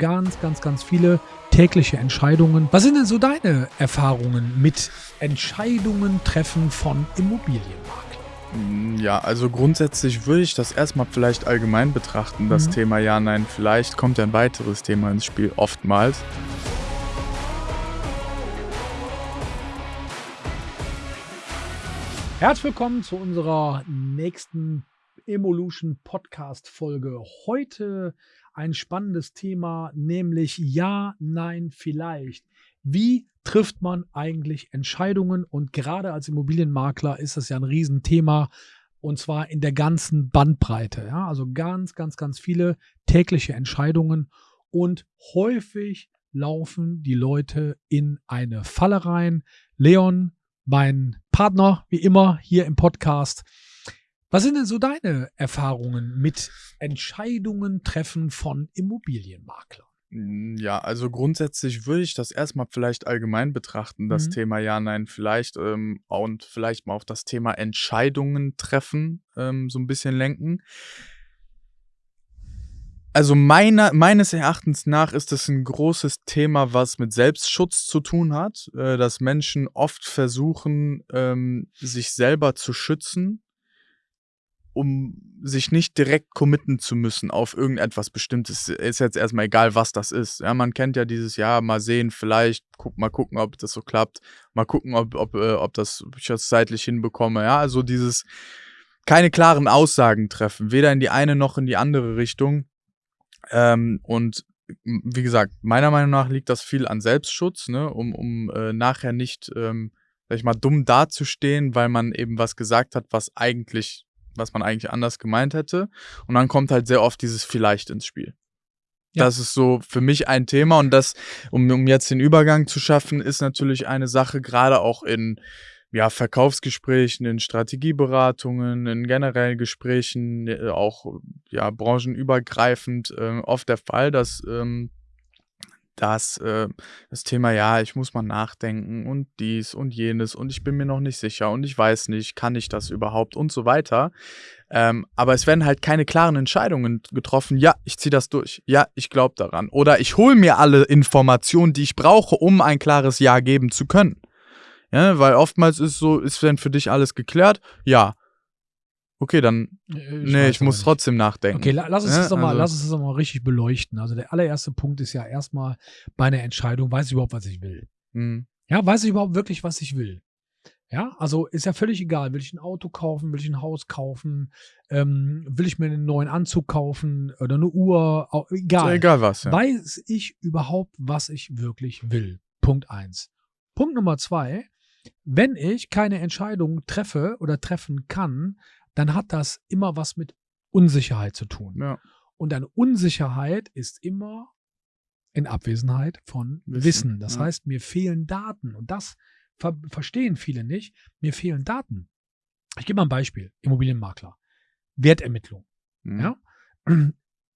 ganz, ganz, ganz viele tägliche Entscheidungen. Was sind denn so deine Erfahrungen mit Entscheidungen treffen von Immobilienmaklern? Ja, also grundsätzlich würde ich das erstmal vielleicht allgemein betrachten, das Mhm. Thema Ja, Nein, vielleicht kommt ein weiteres Thema ins Spiel, oftmals. Herzlich willkommen zu unserer nächsten Evolution Podcast Folge. Heute ein spannendes Thema, nämlich Ja, Nein, vielleicht. Wie trifft man eigentlich Entscheidungen? Und gerade als Immobilienmakler ist das ja ein Riesenthema. Und zwar in der ganzen Bandbreite. Ja? Also ganz, ganz, ganz viele tägliche Entscheidungen. Und häufig laufen die Leute in eine Falle rein. Leon, mein Partner, wie immer, hier im Podcast. Was sind denn so deine Erfahrungen mit Entscheidungen treffen von Immobilienmaklern? Ja, also grundsätzlich würde ich das erstmal vielleicht allgemein betrachten, das Mhm. Thema Ja, Nein, vielleicht ähm, und vielleicht mal auf das Thema Entscheidungen treffen ähm, so ein bisschen lenken. Also meiner, meines Erachtens nach ist es ein großes Thema, was mit Selbstschutz zu tun hat, äh, dass Menschen oft versuchen, ähm, sich selber zu schützen, um sich nicht direkt committen zu müssen auf irgendetwas Bestimmtes. Ist jetzt erstmal egal, was das ist. Ja, man kennt ja dieses Jahr, mal sehen, vielleicht, guck, mal gucken, ob das so klappt, mal gucken, ob, ob, äh, ob, das, ob ich das zeitlich hinbekomme. Ja, also dieses keine klaren Aussagen treffen, weder in die eine noch in die andere Richtung. Ähm, und wie gesagt, meiner Meinung nach liegt das viel an Selbstschutz, ne, um, um äh, nachher nicht, ähm, sag ich mal, dumm dazustehen, weil man eben was gesagt hat, was eigentlich, was man eigentlich anders gemeint hätte. Und dann kommt halt sehr oft dieses Vielleicht ins Spiel. Ja. Das ist so für mich ein Thema und das, um, um jetzt den Übergang zu schaffen, ist natürlich eine Sache, gerade auch in ja, Verkaufsgesprächen, in Strategieberatungen, in generellen Gesprächen, äh, auch ja, branchenübergreifend äh, oft der Fall, dass ähm, dass äh, das Thema, ja, ich muss mal nachdenken und dies und jenes und ich bin mir noch nicht sicher und ich weiß nicht, kann ich das überhaupt und so weiter. Ähm, aber es werden halt keine klaren Entscheidungen getroffen. Ja, ich ziehe das durch. Ja, ich glaube daran. Oder ich hole mir alle Informationen, die ich brauche, um ein klares Ja geben zu können. Ja, weil oftmals ist so, ist wenn für dich alles geklärt, ja. Okay, dann, nee, ich muss trotzdem nachdenken. Okay, la- lass uns Ja, das doch mal, also- lass uns das doch mal richtig beleuchten. Also der allererste Punkt ist ja erstmal bei einer Entscheidung, weiß ich überhaupt, was ich will? Mhm. Ja, weiß ich überhaupt wirklich, was ich will? Ja, also ist ja völlig egal. Will ich ein Auto kaufen? Will ich ein Haus kaufen? Ähm, will ich mir einen neuen Anzug kaufen oder eine Uhr? Au- Ist ja Egal. egal was, ja. Weiß ich überhaupt, was ich wirklich will? Punkt eins. Punkt Nummer zwei. Wenn ich keine Entscheidung treffe oder treffen kann, dann hat das immer was mit Unsicherheit zu tun. ja. Und eine Unsicherheit ist immer in Abwesenheit von Wissen. Wissen, Das ja. heißt, mir fehlen Daten. Und das ver verstehen viele nicht. Mir fehlen Daten. Ich gebe mal ein Beispiel. Immobilienmakler. Wertermittlung. Mhm. Ja?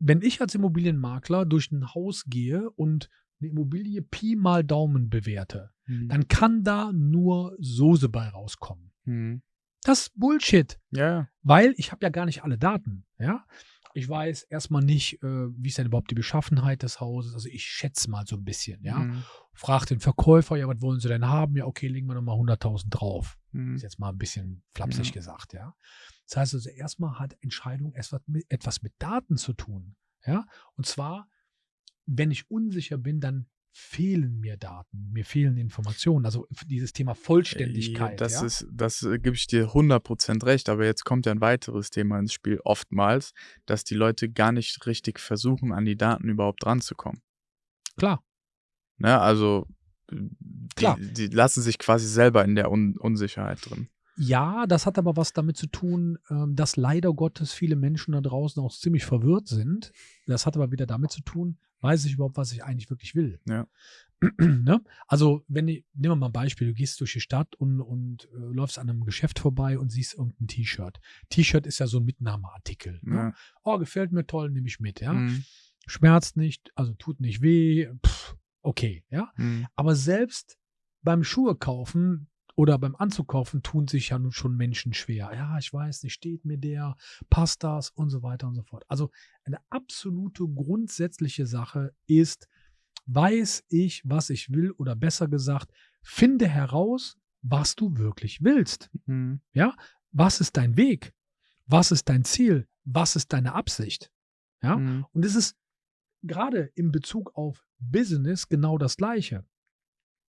Wenn ich als Immobilienmakler durch ein Haus gehe und eine Immobilie Pi mal Daumen bewerte, Mhm. dann kann da nur Soße bei rauskommen. Mhm. Das ist Bullshit. Ja. Weil ich habe ja gar nicht alle Daten. Ja? Ich weiß erstmal nicht, äh, wie ist denn überhaupt die Beschaffenheit des Hauses. Also ich schätze mal so ein bisschen. Ja? Mhm. Frag den Verkäufer, ja, was wollen Sie denn haben? Ja, okay, legen wir nochmal 100.000 drauf. Mhm. Ist jetzt mal ein bisschen flapsig Ja. gesagt, ja. Das heißt also, erstmal hat Entscheidung etwas mit, etwas mit Daten zu tun. Ja. Und zwar, wenn ich unsicher bin, dann fehlen mir Daten, mir fehlen Informationen. Also dieses Thema Vollständigkeit. Das ja? ist, das äh, gebe ich dir 100% recht, aber jetzt kommt ja ein weiteres Thema ins Spiel, oftmals, dass die Leute gar nicht richtig versuchen, an die Daten überhaupt ranzukommen. klar. Ne? Also, die, Klar. die lassen sich quasi selber in der Un Unsicherheit drin. Ja, das hat aber was damit zu tun, ähm, dass leider Gottes viele Menschen da draußen auch ziemlich verwirrt sind. Das hat aber wieder damit zu tun, weiß ich überhaupt, was ich eigentlich wirklich will. Ja. ne? Also, wenn ich, nehmen wir mal ein Beispiel, du gehst durch die Stadt und, und äh, läufst an einem Geschäft vorbei und siehst irgendein T-Shirt. T-Shirt ist ja so ein Mitnahmeartikel. Ne? Ja. Oh, gefällt mir toll, nehme ich mit, ja. Mhm. Schmerzt nicht, also tut nicht weh, pff, okay, ja. Mhm. Aber selbst beim Schuhe kaufen oder beim Anzukaufen tun sich ja nun schon Menschen schwer. Ja, ich weiß nicht, steht mir der, passt das und so weiter und so fort. Also eine absolute grundsätzliche Sache ist, weiß ich, was ich will oder besser gesagt, finde heraus, was du wirklich willst. Mhm. Ja, was ist dein Weg? Was ist dein Ziel? Was ist deine Absicht? Ja, Mhm. und es ist gerade in Bezug auf Business genau das Gleiche.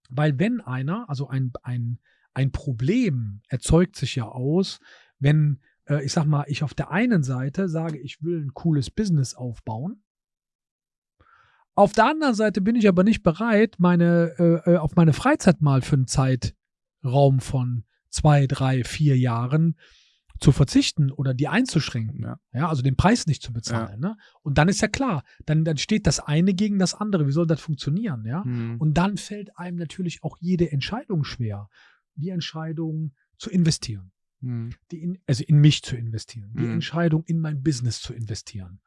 Weil wenn einer, also ein, ein, ein Problem erzeugt sich ja aus, wenn, äh, ich sag mal, ich auf der einen Seite sage, ich will ein cooles Business aufbauen. Auf der anderen Seite bin ich aber nicht bereit, meine, äh, äh, auf meine Freizeit mal für einen Zeitraum von zwei, drei, vier Jahren zu verzichten oder die einzuschränken. Ja. Ja, also den Preis nicht zu bezahlen. Ne? Und dann ist ja klar, dann, dann steht das eine gegen das andere. Wie soll das funktionieren? Ja? Mhm. Und dann fällt einem natürlich auch jede Entscheidung schwer. Die Entscheidung zu investieren, Mhm. die in, also in mich zu investieren, die Mhm. Entscheidung in mein Business zu investieren.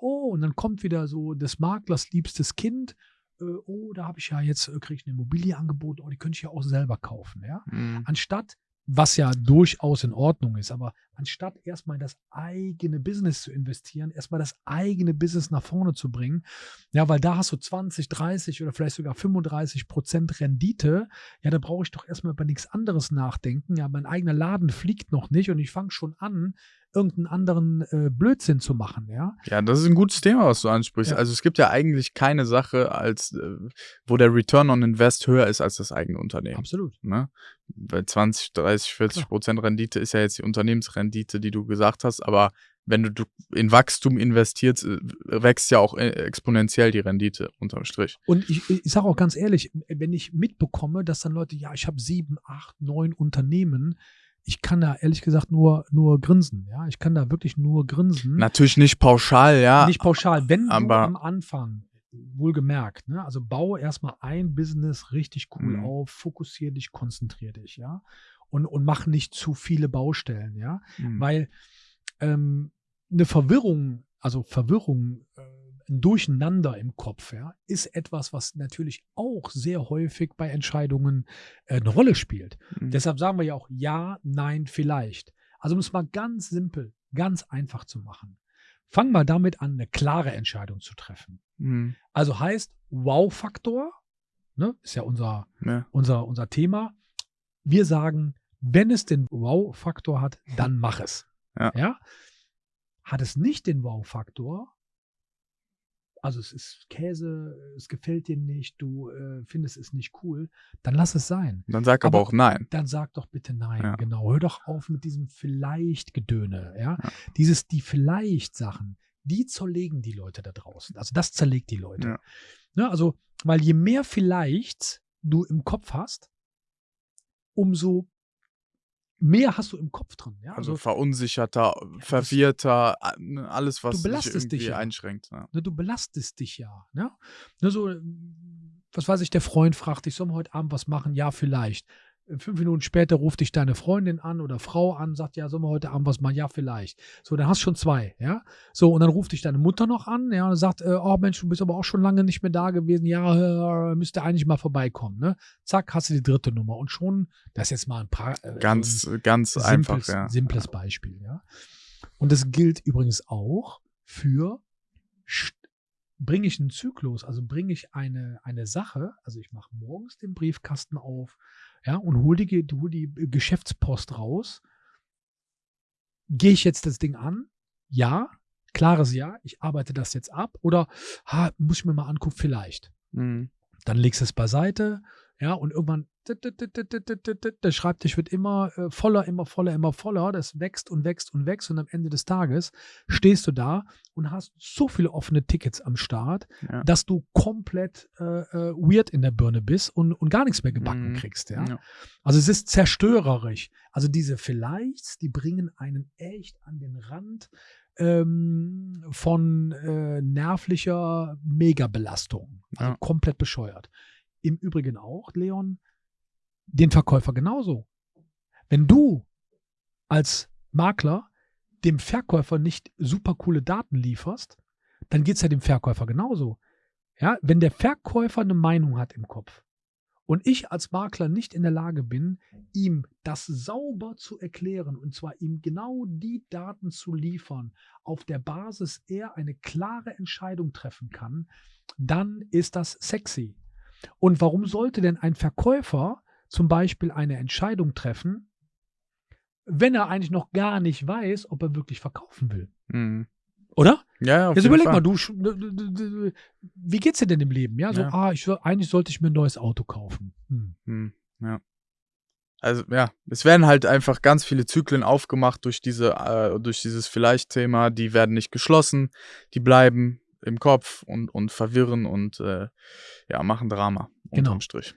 Oh, und dann kommt wieder so des Maklers liebstes Kind. Äh, oh, da habe ich ja jetzt, äh, kriege ich eine Immobilie angeboten, oh, die könnte ich ja auch selber kaufen. Ja? Mhm. anstatt, was ja durchaus in Ordnung ist, aber anstatt erstmal das eigene Business zu investieren, erstmal das eigene Business nach vorne zu bringen, ja, weil da hast du 20, 30 oder vielleicht sogar 35 Prozent Rendite, ja, da brauche ich doch erstmal über nichts anderes nachdenken, ja, mein eigener Laden fliegt noch nicht und ich fange schon an, irgendeinen anderen äh, Blödsinn zu machen, ja. Ja, das ist ein gutes Thema, was du ansprichst. Ja. Also es gibt ja eigentlich keine Sache, als äh, wo der Return on Invest höher ist als das eigene Unternehmen. Absolut. Ne? Weil 20, 30, 40 Klar. Prozent Rendite ist ja jetzt die Unternehmensrendite, die du gesagt hast, aber wenn du, in Wachstum investierst, äh, wächst ja auch äh, exponentiell die Rendite unterm Strich. Und ich, ich sage auch ganz ehrlich, wenn ich mitbekomme, dass dann Leute, ja, ich habe sieben, acht, neun Unternehmen, ich kann da ehrlich gesagt nur, nur grinsen. Ja, ich kann da wirklich nur grinsen. Natürlich nicht pauschal, ja. Nicht pauschal. Wenn du aber- am Anfang, wohlgemerkt, ne, also baue erstmal ein Business richtig cool Mhm. auf, fokussiere dich, konzentriere dich, ja. Und, und mach nicht zu viele Baustellen, ja. Mhm. Weil ähm, eine Verwirrung, also Verwirrung, äh, Durcheinander im Kopf, ja, ist etwas, was natürlich auch sehr häufig bei Entscheidungen äh, eine Rolle spielt. Mhm. Deshalb sagen wir ja auch ja, nein, vielleicht. Also um es mal ganz simpel, ganz einfach zu machen. Fang mal damit an, eine klare Entscheidung zu treffen. Mhm. Also heißt Wow-Faktor, ne, ist ja unser, Ja. unser, unser Thema. Wir sagen, wenn es den Wow-Faktor hat, dann mach es. Ja. Hat es nicht den Wow-Faktor, also es ist Käse, es gefällt dir nicht, du äh, findest es nicht cool, dann lass es sein. Dann sag aber, Aber- auch nein. Dann sag doch bitte nein. Ja. Genau. Hör doch auf mit diesem Vielleicht-Gedöne. Ja? Ja. Dieses, die Vielleicht-Sachen, die zerlegen die Leute da draußen. Also das zerlegt die Leute. Ja. Ne, also, weil je mehr Vielleicht du im Kopf hast, umso mehr hast du im Kopf drin. Ja? Also, Also, verunsicherter, verwirrter, ne, alles, was Du dich belastest irgendwie dich ja. einschränkt. Ja. ne, du belastest dich ja. Ne? Ne, so, was weiß ich, der Freund fragt dich, sollen wir heute Abend was machen? Ja, vielleicht. Fünf Minuten später ruft dich deine Freundin an oder Frau an, sagt, ja, sollen wir heute Abend was machen? Ja, vielleicht. So, dann hast du schon zwei, ja. So, und dann ruft dich deine Mutter noch an, ja, und sagt, äh, oh Mensch, du bist aber auch schon lange nicht mehr da gewesen. Ja, äh, müsste eigentlich mal vorbeikommen, ne? Zack, hast du die dritte Nummer. Und schon, das ist jetzt mal ein paar. Äh, Ganz, ganz simples, einfach, ja. simples Beispiel, ja. Und das gilt übrigens auch für bringe ich einen Zyklus, also bringe ich eine, eine Sache, also ich mache morgens den Briefkasten auf, ja, und hole die, hol die Geschäftspost raus. Gehe ich jetzt das Ding an? Ja, klares Ja, ich arbeite das jetzt ab. Oder ha, muss ich mir mal angucken, vielleicht Mhm. dann legst du es beiseite, ja, und irgendwann der Schreibtisch wird immer äh, voller, immer voller, immer voller, das wächst und wächst und wächst und am Ende des Tages stehst du da und hast so viele offene Tickets am Start, Ja. dass du komplett äh, äh, weird in der Birne bist und, und gar nichts mehr gebacken Mhm. kriegst, ja. Ja. Also es ist zerstörerisch. Also diese Vielleicht, die bringen einen echt an den Rand ähm, von äh, nervlicher Megabelastung. Also Ja. komplett bescheuert. Im Übrigen auch, Leon, den Verkäufer genauso. Wenn du als Makler dem Verkäufer nicht super coole Daten lieferst, dann geht es ja dem Verkäufer genauso. Ja, wenn der Verkäufer eine Meinung hat im Kopf und ich als Makler nicht in der Lage bin, ihm das sauber zu erklären und zwar ihm genau die Daten zu liefern, auf der Basis er eine klare Entscheidung treffen kann, dann ist das sexy. Und warum sollte denn ein Verkäufer zum Beispiel eine Entscheidung treffen, wenn er eigentlich noch gar nicht weiß, ob er wirklich verkaufen will? Mhm. Oder? Ja, auf Jetzt jeden überleg Fall. mal, du, wie geht's dir denn im Leben? Ja, so, Ja. ah, ich, eigentlich sollte ich mir ein neues Auto kaufen. Hm. Hm, ja. Also ja, es werden halt einfach ganz viele Zyklen aufgemacht durch diese, äh, durch dieses Vielleicht-Thema. Die werden nicht geschlossen, die bleiben im Kopf und, und verwirren und äh, ja, machen Drama Genau. unterm Strich.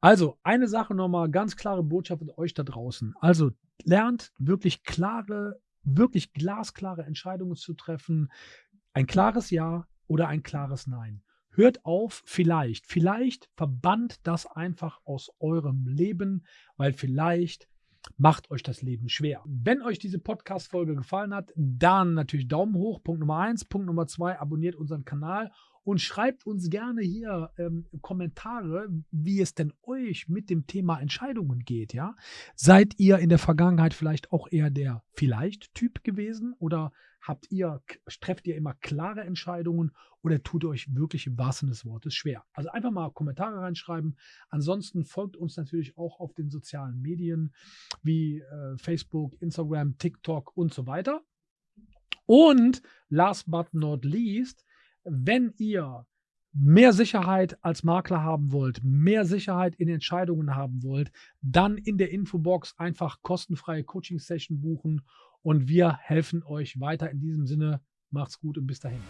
Also, eine Sache nochmal, ganz klare Botschaft an euch da draußen. Also, lernt wirklich klare, wirklich glasklare Entscheidungen zu treffen. Ein klares Ja oder ein klares Nein. Hört auf, vielleicht. Vielleicht verbannt das einfach aus eurem Leben, weil vielleicht macht euch das Leben schwer. Wenn euch diese Podcast-Folge gefallen hat, dann natürlich Daumen hoch. Punkt Nummer eins. Punkt Nummer zwei, abonniert unseren Kanal und schreibt uns gerne hier ähm, Kommentare, wie es denn euch mit dem Thema Entscheidungen geht. Ja, seid ihr in der Vergangenheit vielleicht auch eher der vielleicht-Typ gewesen oder habt ihr trefft ihr immer klare Entscheidungen oder tut euch wirklich im wahrsten des Wortes schwer? Also einfach mal Kommentare reinschreiben. Ansonsten folgt uns natürlich auch auf den sozialen Medien wie äh, Facebook, Instagram, TikTok und so weiter. Und last but not least, wenn ihr mehr Sicherheit als Makler haben wollt, mehr Sicherheit in Entscheidungen haben wollt, dann in der Infobox einfach kostenfreie Coaching-Session buchen und wir helfen euch weiter in diesem Sinne. Macht's gut und bis dahin.